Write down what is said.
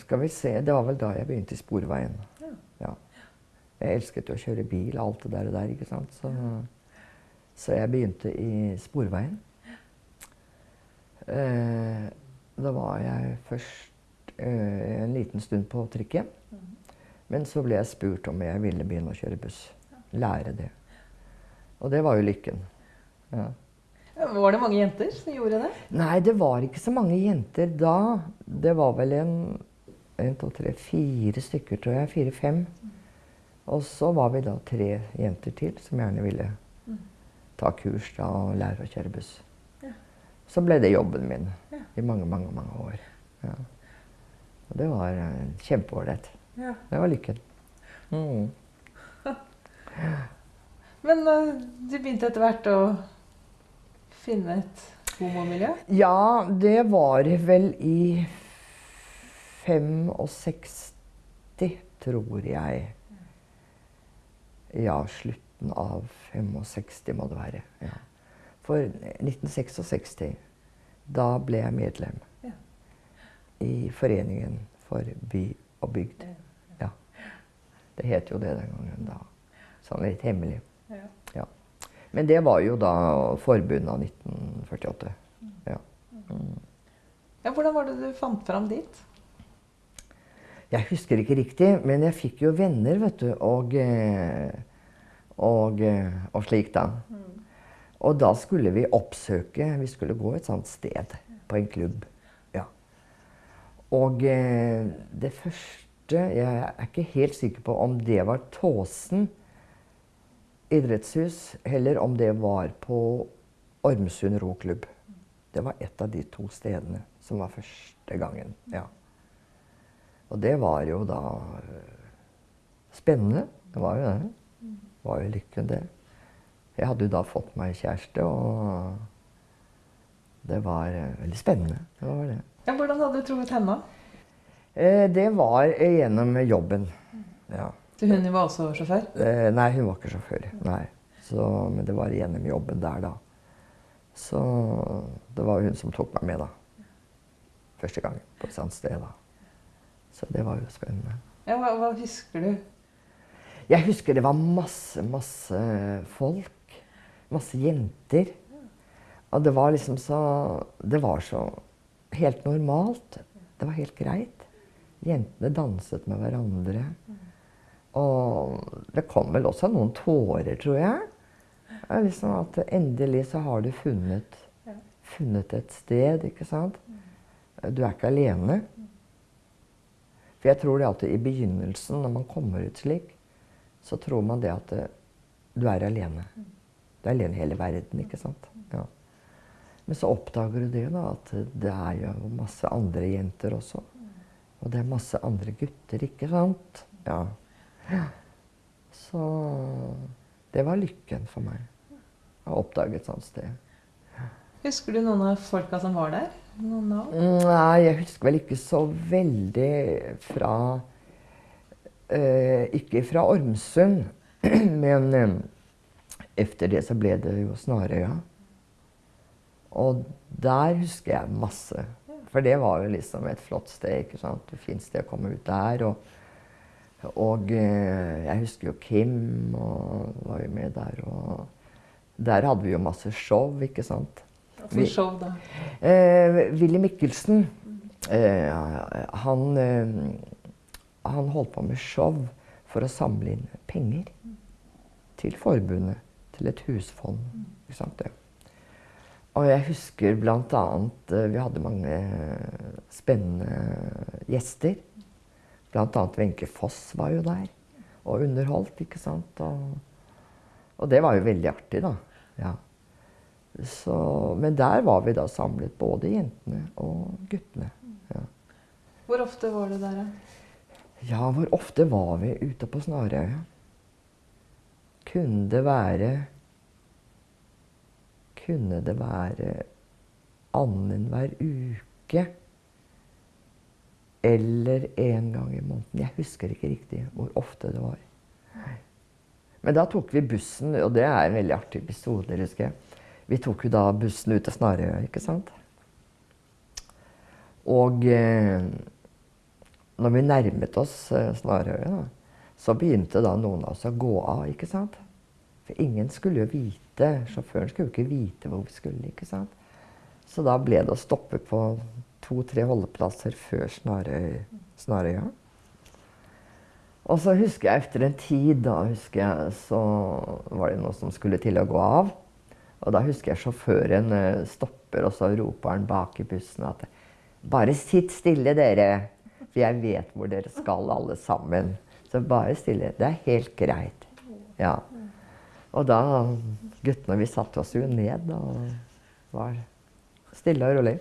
Skal vi se, Det var vel da jeg begynte i Sporveien. Ja. Ja. Jeg elsket jo å kjøre bil og alt det der, og der ikke sant. Så, så jeg begynte i Sporveien. Eh, da var jeg først eh, en liten stund på trikken. Men så ble jeg spurt om jeg ville begynne å kjøre buss. Lære det. Og det var jo lykken. Ja. Var det mange jenter som gjorde det? Nei, det var ikke så mange jenter da. Det var vel en, en to, tre, fire stykker, tror jeg. Fire-fem. Og så var vi da tre jenter til som gjerne ville ta kurs da og lære å kjøre buss. Ja. Så ble det jobben min Ja. i mange, mange, mange år. Ja. Og det var uh, kjempeålreit. Ja. Det var lykken. Mm. Men uh, du begynte etter hvert å finne et homomiljø? Ja, det var vel i 65, tror jeg. Ja, slutten av 65 må det være. Ja. For 1966, da ble jeg medlem Ja. i Foreningen for by og bygd. Ja. Det het jo det den gangen da. Sånn litt hemmelig. Ja. Men det var jo da forbundet av 1948. Ja. Mm. Ja, hvordan var det du fant fram dit? Jeg husker ikke riktig, men jeg fikk jo venner, vet du, og, eh, og, eh, og slik, da. Og da skulle vi oppsøke Vi skulle gå et sånt sted på en klubb. Ja. Og eh, det første Jeg er ikke helt sikker på om det var Tåsen idrettshus, eller om det var på Ormsund roklubb. Det var et av de to stedene som var første gangen. ja. Og det var jo da øh, spennende. Det var jo det. Det var jo lykken, det. Jeg hadde jo da fått meg kjæreste, og det var øh, veldig spennende. Det var det. Ja, hvordan hadde du truffet henne? Eh, det var eh, gjennom jobben. Ja. Så hun var også sjåfør? Eh, nei, hun var ikke sjåfør. Nei. Så, men det var gjennom jobben der, da. Så det var hun som tok meg med, da. Første gang på et sånt sted, da. Så det var jo spennende. Ja, hva, hva husker du? Jeg husker det var masse, masse folk. Masse jenter. Og det var liksom så Det var så helt normalt. Det var helt greit. Jentene danset med hverandre. Og det kom vel også noen tårer, tror jeg. Liksom at endelig så har du funnet, funnet et sted, ikke sant. Du er ikke alene. For jeg tror det at i begynnelsen, når man kommer ut slik, så tror man det at du er alene. Du er alene i hele verden, ikke sant. Ja. Men så oppdager du det, da, at det er jo masse andre jenter også. Og det er masse andre gutter, ikke sant. Ja. Så det var lykken for meg. Å oppdage et sånt sted. Husker du noen av folka som var der? Nei, jeg husker vel ikke så veldig fra eh, Ikke fra Ormsund, men eh, etter det så ble det jo Snarøya. Og der husker jeg masse. For det var jo liksom et flott sted. ikke sant? Det fint sted å komme ut der. Og, og eh, jeg husker jo Kim og var jo med der. Og der hadde vi jo masse show, ikke sant. Vi- show, da. Eh, Willy Mikkelsen, eh, han, eh, han holdt på med show for å samle inn penger til forbundet, til et husfond. Ikke sant det? Og jeg husker bl.a. Eh, vi hadde mange spennende gjester. Bl.a. Wenche Foss var jo der og underholdt, ikke sant. Og, og det var jo veldig artig, da. Ja. Så, men der var vi da samlet, både jentene og guttene. Ja. Hvor ofte var du der? da? ja, hvor ofte var vi ute på Snarøya? Kunne det være Kunne det være annenhver uke? Eller en gang i måneden? Jeg husker ikke riktig hvor ofte det var. Men da tok vi bussen, og det er en veldig artig episode, husker jeg. Vi tok jo da bussen ut til Snarøya, ikke sant? Og, eh, når vi nærmet oss eh, Snarøya, så begynte da noen av oss å gå av. ikke sant? For ingen skulle jo vite, sjåføren skulle jo ikke vite hvor vi skulle. ikke sant? Så da ble det å stoppe på to-tre holdeplasser før Snarøy, Snarøya. Og så husker jeg etter en tid, da husker jeg, så var det noe som skulle til å gå av. Og da husker jeg sjåføren eh, stopper, og så roper han bak i bussen at Bare sitt stille, dere. For jeg vet hvor dere skal, alle sammen. Så bare stille. Det er helt greit. Ja. Og da Guttene vi satte oss jo ned og var stille og rolig.